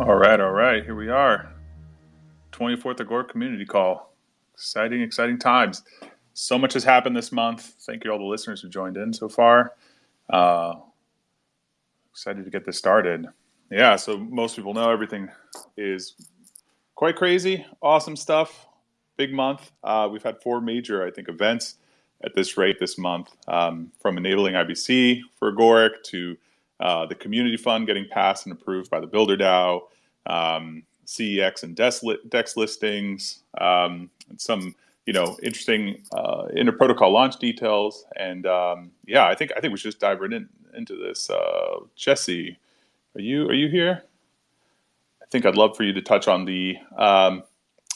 All right, all right. Here we are. 24th Agoric Community Call. Exciting, exciting times. So much has happened this month. Thank you all the listeners who joined in so far. Uh, excited to get this started. Yeah, so most people know everything is quite crazy, awesome stuff. Big month. Uh, we've had four major, I think, events at this rate this month, um, from enabling IBC for Agoric to uh, the community fund getting passed and approved by the Builder DAO, um, CEX and DEX, DEX listings, um, and some you know interesting uh, protocol launch details. And um, yeah, I think I think we should just dive right in, into this. Uh, Jesse, are you are you here? I think I'd love for you to touch on the um,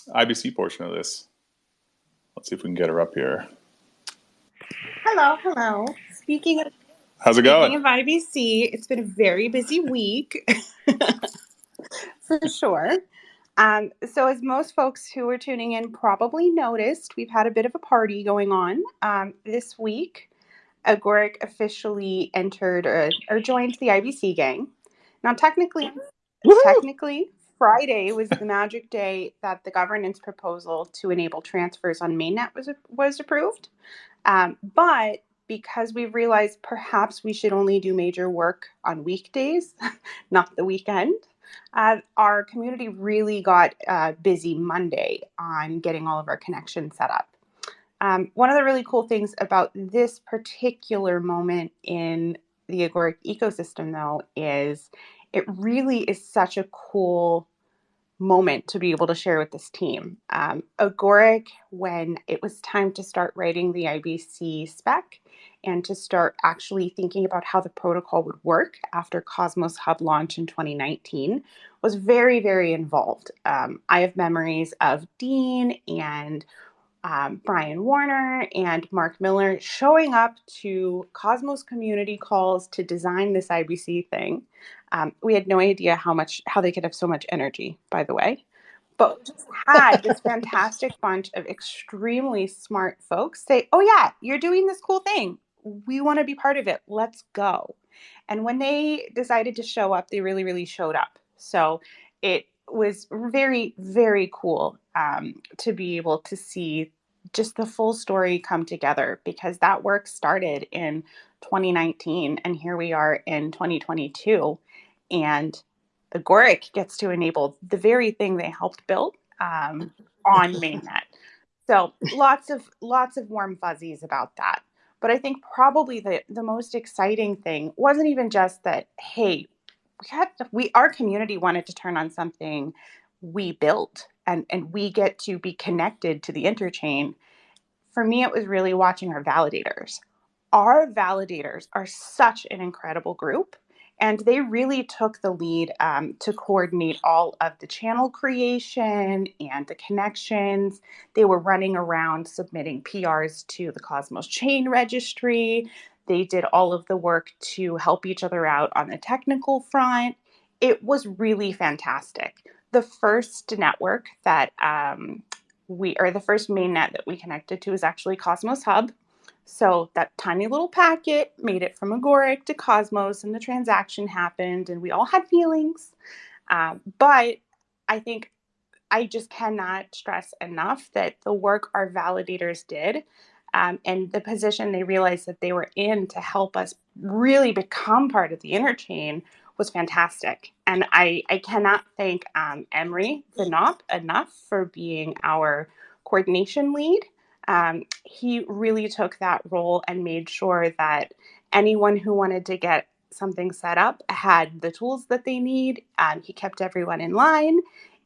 IBC portion of this. Let's see if we can get her up here. Hello, hello. Speaking of How's it going? Speaking of IBC, it's been a very busy week for sure. Um, so, as most folks who are tuning in probably noticed, we've had a bit of a party going on um, this week. Agoric officially entered or, or joined the IBC gang. Now, technically, technically, Friday was the magic day that the governance proposal to enable transfers on mainnet was was approved. Um, but because we've realized perhaps we should only do major work on weekdays, not the weekend. Uh, our community really got uh, busy Monday on getting all of our connections set up. Um, one of the really cool things about this particular moment in the Agoric ecosystem, though, is it really is such a cool moment to be able to share with this team. Um, Agoric, when it was time to start writing the IBC spec and to start actually thinking about how the protocol would work after Cosmos Hub launch in 2019, was very, very involved. Um, I have memories of Dean and um, Brian Warner and Mark Miller showing up to Cosmos community calls to design this IBC thing. Um, we had no idea how much how they could have so much energy, by the way. But just had this fantastic bunch of extremely smart folks say, "Oh yeah, you're doing this cool thing. We want to be part of it. Let's go." And when they decided to show up, they really, really showed up. So it was very, very cool um, to be able to see just the full story come together because that work started in 2019 and here we are in 2022 and agoric gets to enable the very thing they helped build um, on mainnet so lots of lots of warm fuzzies about that but i think probably the the most exciting thing wasn't even just that hey we had we our community wanted to turn on something we built and and we get to be connected to the interchain. For me it was really watching our validators. Our validators are such an incredible group and they really took the lead um, to coordinate all of the channel creation and the connections. They were running around submitting PRs to the Cosmos Chain Registry. They did all of the work to help each other out on the technical front. It was really fantastic. The first network that um, we, or the first mainnet that we connected to is actually Cosmos Hub. So that tiny little packet made it from Agoric to Cosmos, and the transaction happened, and we all had feelings. Um, but I think I just cannot stress enough that the work our validators did um, and the position they realized that they were in to help us really become part of the interchain was fantastic. And I, I cannot thank um, Emery Vinop enough for being our coordination lead um, he really took that role and made sure that anyone who wanted to get something set up had the tools that they need. Um, he kept everyone in line,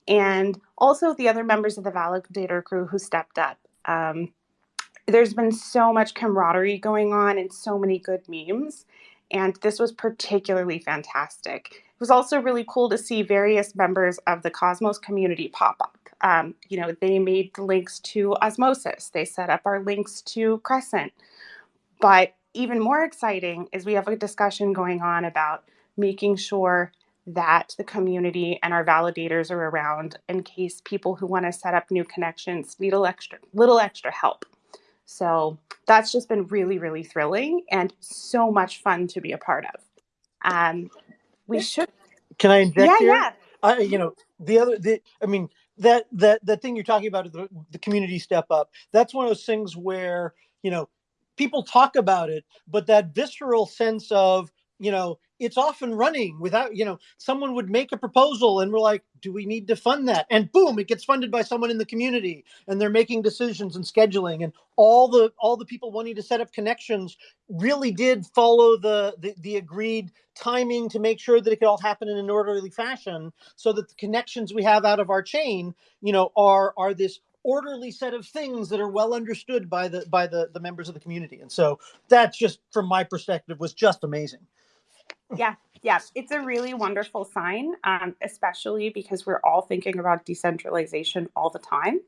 and also the other members of the validator crew who stepped up. Um, there's been so much camaraderie going on and so many good memes, and this was particularly fantastic. It was also really cool to see various members of the Cosmos community pop up. Um, you know, they made the links to Osmosis. They set up our links to Crescent. But even more exciting is we have a discussion going on about making sure that the community and our validators are around in case people who want to set up new connections need a extra little extra help. So that's just been really, really thrilling and so much fun to be a part of. Um, we should. Can I inject Yeah, here? yeah. I, you know, the other, the, I mean, that that that thing you're talking about, the, the community step up. That's one of those things where you know people talk about it, but that visceral sense of you know it's off and running without you know someone would make a proposal and we're like do we need to fund that? And boom it gets funded by someone in the community and they're making decisions and scheduling and all the all the people wanting to set up connections really did follow the the, the agreed timing to make sure that it could all happen in an orderly fashion so that the connections we have out of our chain you know are are this orderly set of things that are well understood by the by the the members of the community. And so that's just from my perspective was just amazing yeah, yeah, it's a really wonderful sign, um, especially because we're all thinking about decentralization all the time.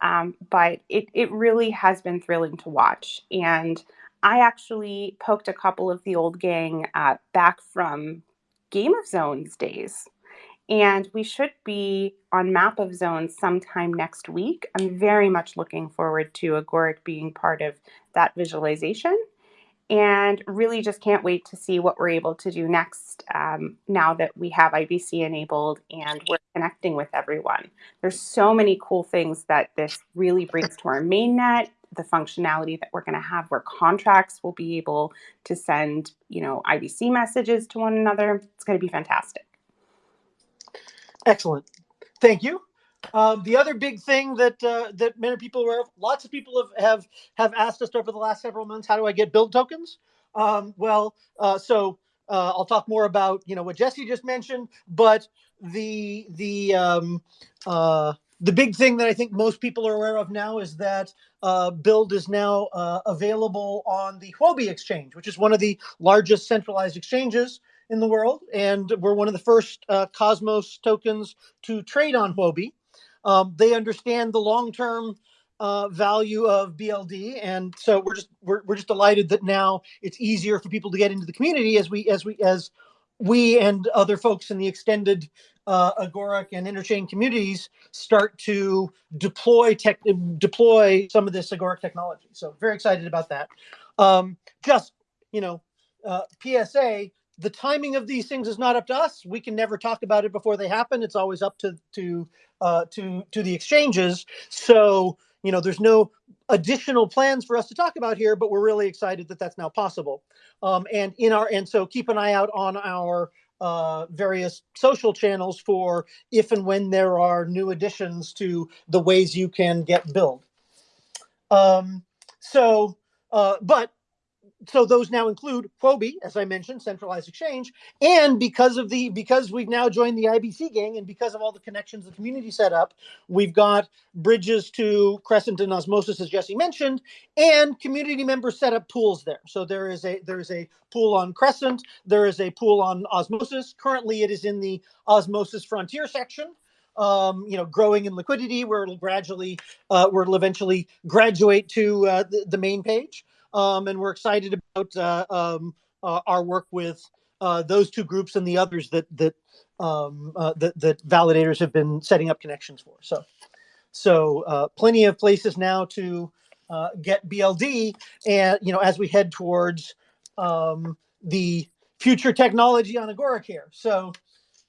Um, but it, it really has been thrilling to watch. And I actually poked a couple of the old gang uh, back from Game of Zones days. And we should be on Map of Zones sometime next week. I'm very much looking forward to Agoric being part of that visualization and really just can't wait to see what we're able to do next um, now that we have IBC enabled and we're connecting with everyone. There's so many cool things that this really brings to our mainnet, the functionality that we're going to have where contracts will be able to send, you know, IBC messages to one another. It's going to be fantastic. Excellent. Thank you. Um, the other big thing that uh, that many people were, lots of people have, have have asked us over the last several months, how do I get build tokens? Um, well, uh, so uh, I'll talk more about you know what Jesse just mentioned, but the the um, uh, the big thing that I think most people are aware of now is that uh, Build is now uh, available on the Huobi exchange, which is one of the largest centralized exchanges in the world, and we're one of the first Cosmos tokens to trade on Huobi. Um, they understand the long term uh, value of BLD, and so we're just we're, we're just delighted that now it's easier for people to get into the community as we as we as we and other folks in the extended uh, Agoric and Interchain communities start to deploy tech deploy some of this Agoric technology. So very excited about that. Um, just you know, uh, PSA the timing of these things is not up to us. We can never talk about it before they happen. It's always up to to uh, to to the exchanges. So you know, there's no additional plans for us to talk about here, but we're really excited that that's now possible. Um, and in our and so keep an eye out on our uh, various social channels for if and when there are new additions to the ways you can get build. Um, so, uh, but so those now include Huobi, as I mentioned, centralized exchange, and because of the because we've now joined the IBC gang, and because of all the connections the community set up, we've got bridges to Crescent and Osmosis, as Jesse mentioned, and community members set up pools there. So there is a there is a pool on Crescent, there is a pool on Osmosis. Currently, it is in the Osmosis Frontier section. Um, you know, growing in liquidity, where it'll gradually, uh, where it'll eventually graduate to uh, the, the main page um, and we're excited about uh, um, uh, our work with uh, those two groups and the others that that, um, uh, that that validators have been setting up connections for. So, so uh, plenty of places now to uh, get BLD, and you know, as we head towards um, the future technology on Agoracare. So,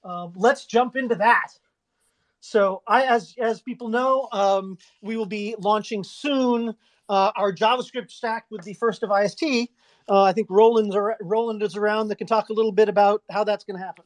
um, let's jump into that. So, I, as as people know, um, we will be launching soon uh, our JavaScript stack with the first of IST. Uh, I think Roland's Roland is around that can talk a little bit about how that's going to happen.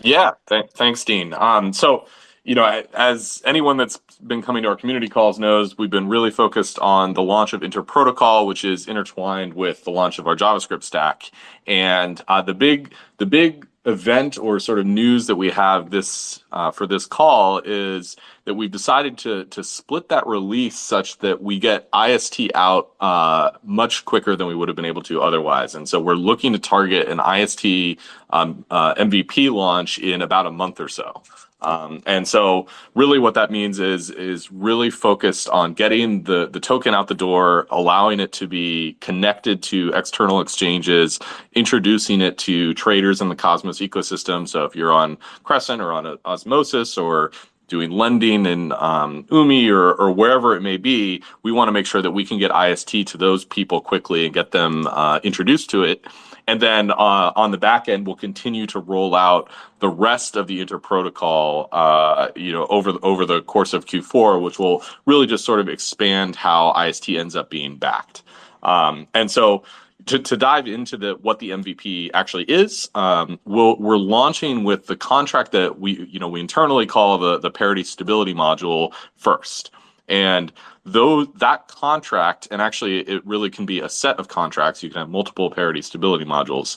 Yeah, th- thanks, Dean. Um, so, you know, as anyone that's been coming to our community calls knows, we've been really focused on the launch of Interprotocol, which is intertwined with the launch of our JavaScript stack. And uh, the big, the big event or sort of news that we have this uh, for this call is that we've decided to to split that release such that we get IST out uh, much quicker than we would have been able to otherwise. And so we're looking to target an IST um, uh, MVP launch in about a month or so. Um, and so really what that means is is really focused on getting the the token out the door, allowing it to be connected to external exchanges, introducing it to traders in the Cosmos ecosystem. So if you're on Crescent or on Osmosis or doing lending in um, Umee or, or wherever it may be, we want to make sure that we can get IST to those people quickly and get them uh, introduced to it. And then uh, on the back end, we'll continue to roll out the rest of the inter protocol, uh, you know, over the, over the course of Q4, which will really just sort of expand how IST ends up being backed. Um, and so to, to dive into the what the MVP actually is, um, we'll, we're launching with the contract that we you know we internally call the the parity stability module first. And though that contract, and actually it really can be a set of contracts, you can have multiple parity stability modules.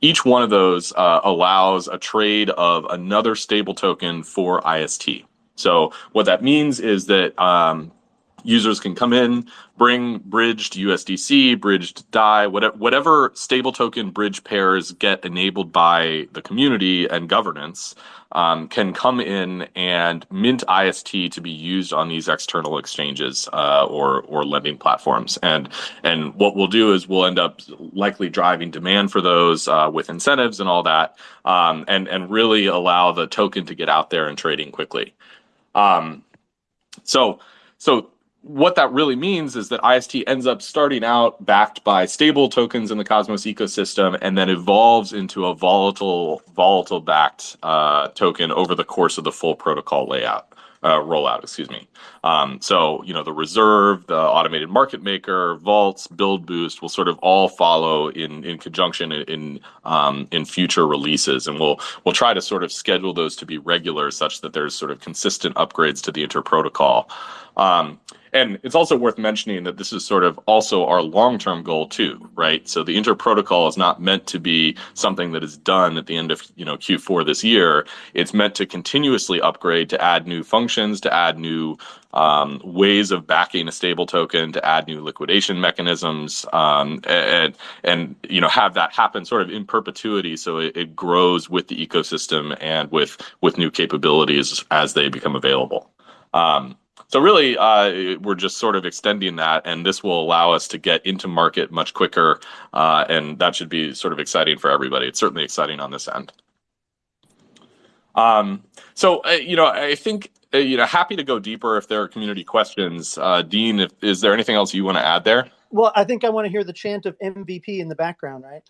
Each one of those uh, allows a trade of another stable token for IST. So what that means is that um, users can come in, bring bridged USDC, bridged DAI, whatever, whatever stable token bridge pairs get enabled by the community and governance um, can come in and mint IST to be used on these external exchanges uh, or or lending platforms. And and what we'll do is we'll end up likely driving demand for those uh, with incentives and all that, um, and and really allow the token to get out there and trading quickly. Um, so so what that really means is that IST ends up starting out backed by stable tokens in the Cosmos ecosystem and then evolves into a volatile, volatile backed uh, token over the course of the full protocol layout. Uh, rollout, excuse me. Um, so, you know, the reserve, the automated market maker, vaults, build boost will sort of all follow in in conjunction in in, um, in future releases, and we'll we'll try to sort of schedule those to be regular, such that there's sort of consistent upgrades to the inter protocol. Um, and it's also worth mentioning that this is sort of also our long-term goal too, right? So the inter protocol is not meant to be something that is done at the end of you know Q4 this year. It's meant to continuously upgrade, to add new functions, to add new um, ways of backing a stable token, to add new liquidation mechanisms, um, and and you know have that happen sort of in perpetuity, so it, it grows with the ecosystem and with with new capabilities as they become available. Um, so really, uh, we're just sort of extending that, and this will allow us to get into market much quicker, uh, and that should be sort of exciting for everybody. It's certainly exciting on this end. Um, so uh, you know, I think uh, you know, happy to go deeper if there are community questions. Uh, Dean, if, is there anything else you want to add there? Well, I think I want to hear the chant of MVP in the background, right?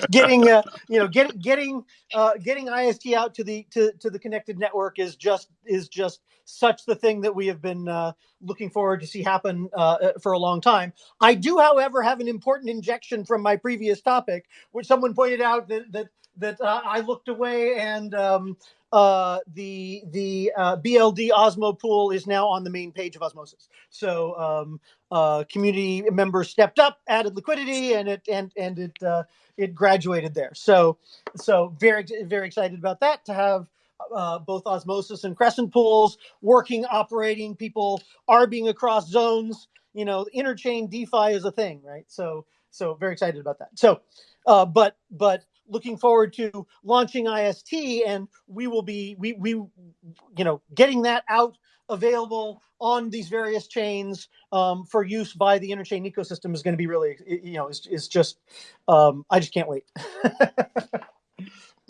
getting, uh, you know, getting getting uh, getting IST out to the to, to the connected network is just is just such the thing that we have been uh, looking forward to see happen uh, uh, for a long time. I do, however, have an important injection from my previous topic, which someone pointed out that that that uh, I looked away and um, uh, the the uh, BLD Osmo pool is now on the main page of Osmosis. So um, uh, community members stepped up, added liquidity, and it and and it uh, it graduated there. So so very very excited about that to have. Uh, both osmosis and crescent pools working operating people arbing across zones you know interchain defi is a thing right so so very excited about that so uh, but but looking forward to launching IST, and we will be we we you know getting that out available on these various chains um, for use by the interchain ecosystem is going to be really you know is, is just um, I just can't wait.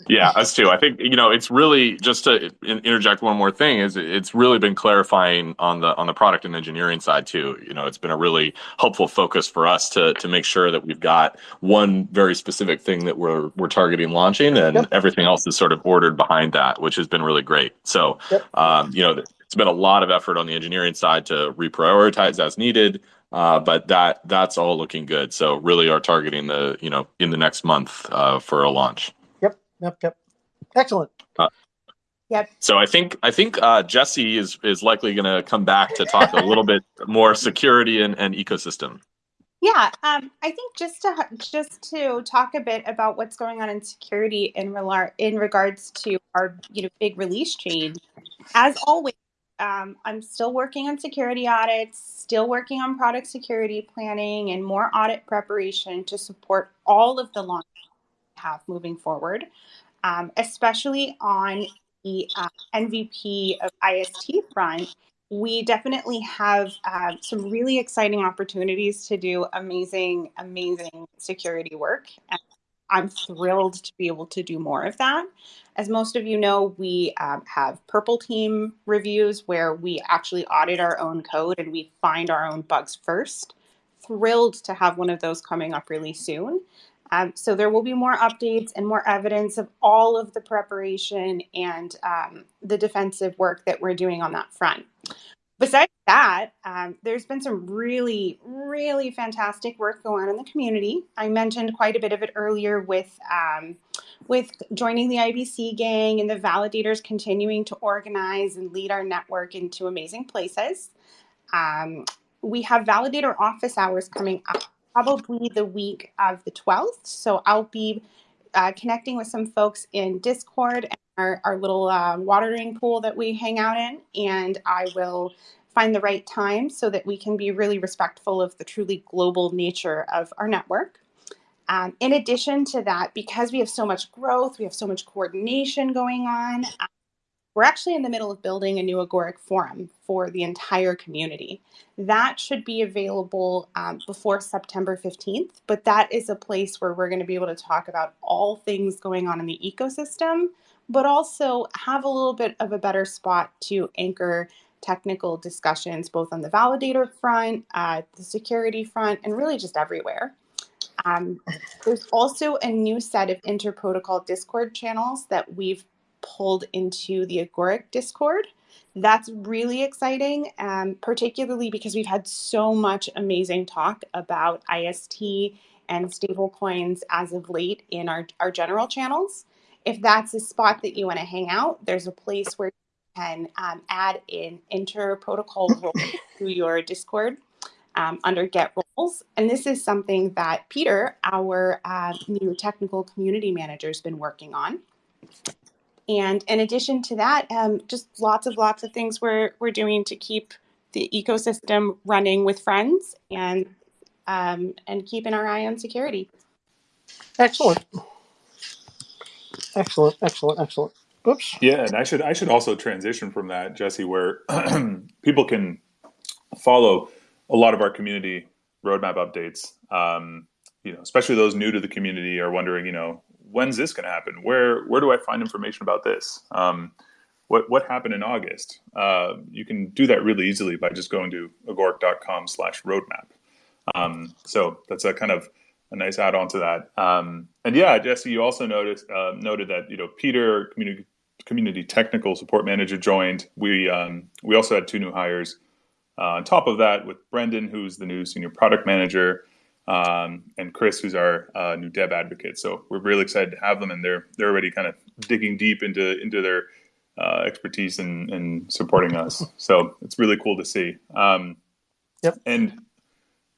Yeah, us too. I think you know it's really just to interject one more thing is it's really been clarifying on the on the product and engineering side too. You know, it's been a really helpful focus for us to to make sure that we've got one very specific thing that we're we're targeting launching, and yep. everything else is sort of ordered behind that, which has been really great. So, yep. um, you know, it's been a lot of effort on the engineering side to reprioritize as needed. Uh, but that that's all looking good. So really are targeting the you know in the next month uh, for a launch yep, yep. Yep. Excellent. Uh, yep. So I think I think uh, Jesse is is likely going to come back to talk a little bit more security and, and ecosystem. Yeah, um, I think just to just to talk a bit about what's going on in security in relar- in regards to our you know big release change. As always, um, I'm still working on security audits, still working on product security planning, and more audit preparation to support all of the launch we have moving forward, um, especially on the uh, MVP of IST front. We definitely have uh, some really exciting opportunities to do amazing, amazing security work. And I'm thrilled to be able to do more of that. As most of you know, we um, have Purple Team reviews where we actually audit our own code and we find our own bugs first. Thrilled to have one of those coming up really soon. Um, so there will be more updates and more evidence of all of the preparation and um, the defensive work that we're doing on that front. Besides that, um, there's been some really, really fantastic work going on in the community. I mentioned quite a bit of it earlier with um, with joining the IBC gang and the validators continuing to organize and lead our network into amazing places. Um, we have validator office hours coming up probably the week of the 12th. So I'll be uh, connecting with some folks in Discord and our, our little uh, watering pool that we hang out in, and I will find the right time so that we can be really respectful of the truly global nature of our network. Um, in addition to that, because we have so much growth, we have so much coordination going on, we're actually in the middle of building a new Agoric forum for the entire community. That should be available um, before September 15th, but that is a place where we're going to be able to talk about all things going on in the ecosystem, but also have a little bit of a better spot to anchor technical discussions, both on the validator front, uh, the security front, and really just everywhere. Um, there's also a new set of interprotocol Discord channels that we've pulled into the Agoric Discord. That's really exciting, um, particularly because we've had so much amazing talk about IST and stablecoins as of late in our, our general channels. If that's a spot that you want to hang out, there's a place where you can um, add in inter-protocol role to your Discord um, under Get Roles. And this is something that Peter, our uh, new technical community manager, has been working on. And in addition to that, um, just lots of lots of things we're we're doing to keep the ecosystem running with friends and um, and keeping our eye on security. Excellent. Excellent, excellent, excellent. Oops. Yeah, and I should I should also transition from that, Jesse, where people can follow a lot of our community roadmap updates. Um, you know, especially those new to the community are wondering, you know, when's this going to happen? Where where do I find information about this? Um, what what happened in August? Uh, you can do that really easily by just going to agoric.com/roadmap. Um, so that's a kind of a nice add-on to that. Um, and yeah, Jesse, you also noticed uh, noted that you know Peter, community community technical support manager, joined. We um, we also had two new hires. Uh, on top of that, with Brendan, who's the new senior product manager, um, and Chris, who's our uh, new dev advocate. So we're really excited to have them, and they're they're already kind of digging deep into into their uh, expertise and, and supporting us. So it's really cool to see. Um, yep. And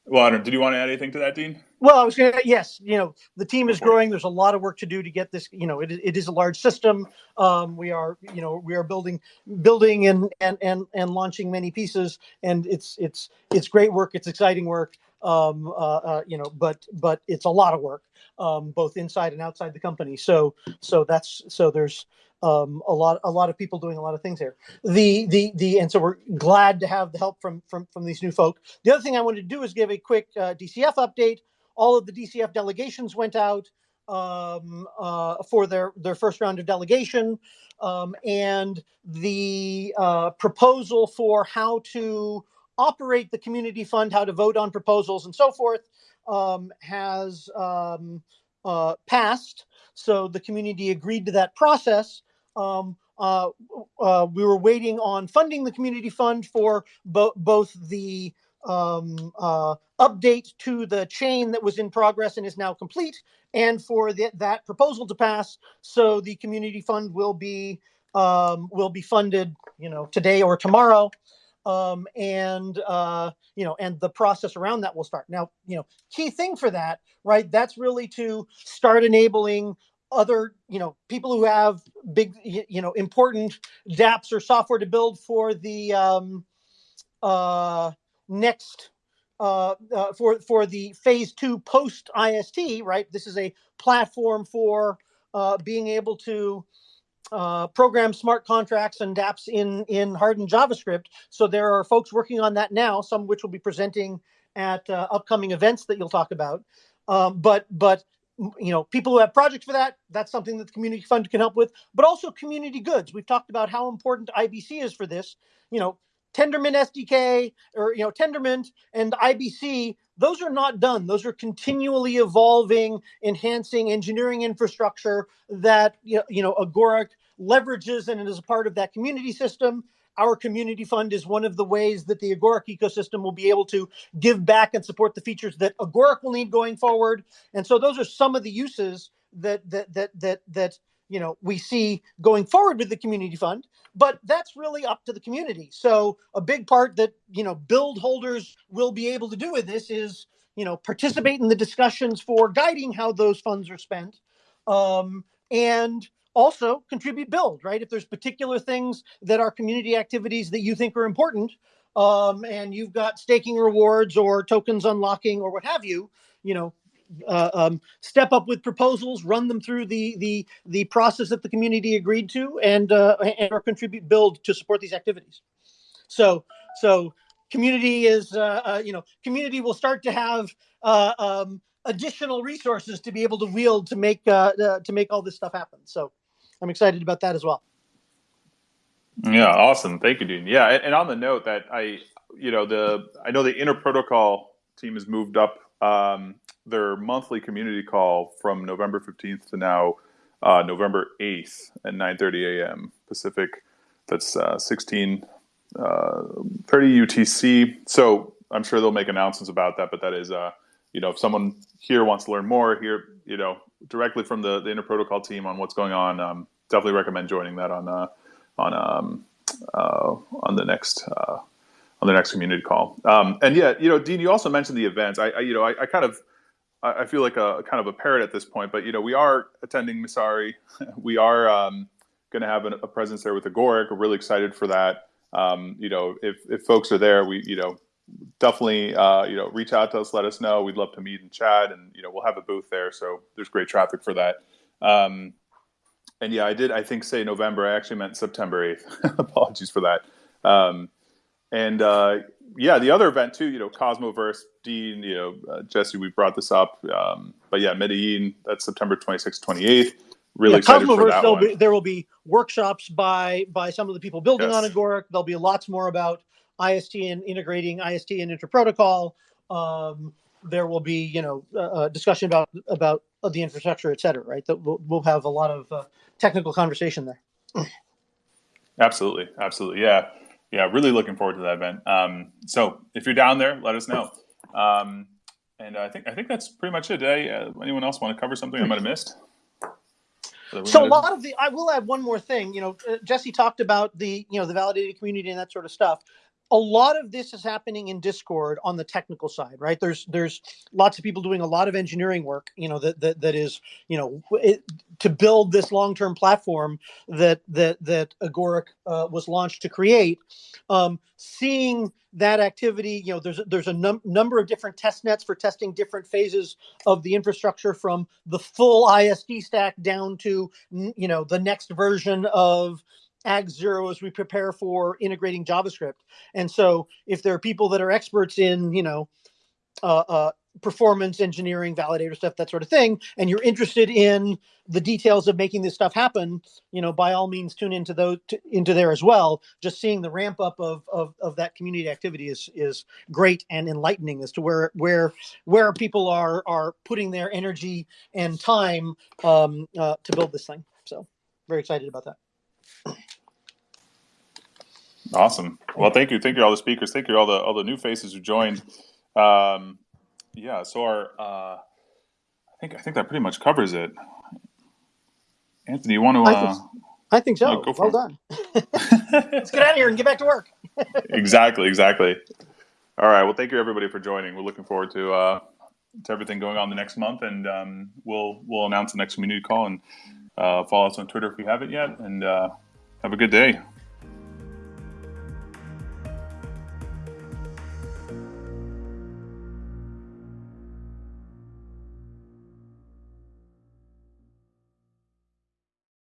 well, Adam, did you want to add anything to that, Dean? Well, I was going to, yes, you know, the team is growing. There's a lot of work to do to get this, you know, it, it is a large system. Um, we are, you know, we are building, building and, and, and, and launching many pieces and it's, it's, it's great work. It's exciting work um, uh, uh, you know, but but it's a lot of work, um, both inside and outside the company. So so that's so there's um, a lot a lot of people doing a lot of things here. The the the and so we're glad to have the help from from from these new folk. The other thing I wanted to do is give a quick uh, DCF update. All of the DCF delegations went out um, uh, for their their first round of delegation, um, and the uh, proposal for how to operate the community fund, how to vote on proposals, and so forth, um, has um, uh, passed. So the community agreed to that process. Um, uh, uh, we were waiting on funding the community fund for bo both the um, uh, update to the chain that was in progress and is now complete, and for the, that proposal to pass. So the community fund will be um, will be funded, you know, today or tomorrow um, and uh, you know, and the process around that will start. Now, you know, key thing for that, right? That's really to start enabling other, you know, people who have big, you know, important DApps or software to build for the um, uh, next uh, uh, for for the phase two post IST, right? This is a platform for uh, being able to uh, program smart contracts and dApps in, in hardened JavaScript. So there are folks working on that now, some of which will be presenting at uh, upcoming events that you'll talk about. Um, but but you know, people who have projects for that, that's something that the community fund can help with. But also community goods. We've talked about how important IBC is for this. You know, Tendermint SDK or you know Tendermint and IBC, those are not done. Those are continually evolving, enhancing engineering infrastructure that you know, you know Agoric leverages and is a part of that community system. Our community fund is one of the ways that the Agoric ecosystem will be able to give back and support the features that Agoric will need going forward. And so those are some of the uses that that that that that you know we see going forward with the community fund but that's really up to the community. So a big part that you know build holders will be able to do with this is you know participate in the discussions for guiding how those funds are spent um, and also contribute build right? If there's particular things that are community activities that you think are important um, and you've got staking rewards or tokens unlocking or what have you you know uh, um, step up with proposals, run them through the the the process that the community agreed to, and uh, and or contribute build to support these activities. So so community is uh, uh you know community will start to have uh, um, additional resources to be able to wield to make uh, to make all this stuff happen. So I'm excited about that as well. Yeah, awesome. Thank you, Dean. Yeah, and, and on the note that I, you know, the I know the inter protocol team has moved up um, their monthly community call from November 15th to now uh, November 8th at 9:30 a.m. Pacific. That's uh, 16 uh, 30 UTC. So I'm sure they'll make announcements about that. But that is, uh, you know, if someone here wants to learn more, here, you know, directly from the the Interprotocol team on what's going on, um, definitely recommend joining that on uh, on um, uh, on the next uh, on the next community call. Um, and yeah, you know, Dean, you also mentioned the events. I, I you know, I, I, kind of, I feel like a kind of a parrot at this point, but you know, we are attending Messari. we are um, going to have a, a, presence there with Agoric. We're really excited for that. Um, you know, if, if folks are there, we, you know, definitely, uh, you know, reach out to us, let us know. We'd love to meet and chat and, you know, we'll have a booth there. So there's great traffic for that. Um, and yeah, I did, I think say November, I actually meant September 8th. Apologies for that. Um, and uh, yeah, the other event too, you know, Cosmoverse, Dean, you know, uh, Jesse, we brought this up. Um, but yeah, Medellin, that's September 26th, 28th. Really yeah, excited Cosmoverse, for that be, there will be workshops by by some of the people building yes. on Agoric. There'll be lots more about IST and integrating IST and interprotocol. Um, there will be, you know, uh, discussion about about the infrastructure, et cetera, right? That we'll, we'll have a lot of uh, technical conversation there. absolutely, absolutely, yeah yeah, really looking forward to that event. Um, so if you're down there, let us know. Um, and I think I think that's pretty much it. Did I, uh, anyone else want to cover something I might have missed? So a lot of the I will add one more thing. You know, uh, Jesse talked about the you know the validated community and that sort of stuff a lot of this is happening in discord on the technical side right? There's there's lots of people doing a lot of engineering work you know that that, that is you know it, to build this long-term platform that that that agoric uh, was launched to create. Um, seeing that activity you know there's there's a num- number of different test nets for testing different phases of the infrastructure from the full IST stack down to you know the next version of Ag Zero as we prepare for integrating JavaScript. And so, if there are people that are experts in, you know, uh, uh, performance engineering, validator stuff, that sort of thing, and you're interested in the details of making this stuff happen, you know, by all means, tune into those to, into there as well. Just seeing the ramp up of, of of that community activity is is great and enlightening as to where where where people are are putting their energy and time um, uh, to build this thing. So, very excited about that. Awesome. Well, thank you, thank you all the speakers, thank you all the all the new faces who joined. Um, yeah, so our uh, I think I think that pretty much covers it. Anthony, you want to? Uh, I, think, I think so. Oh, well it. done. Let's get out of here and get back to work. exactly, exactly. All right. Well, thank you everybody for joining. We're looking forward to uh, to everything going on the next month, and um, we'll we'll announce the next community call and uh, follow us on Twitter if you haven't yet. And uh, have a good day.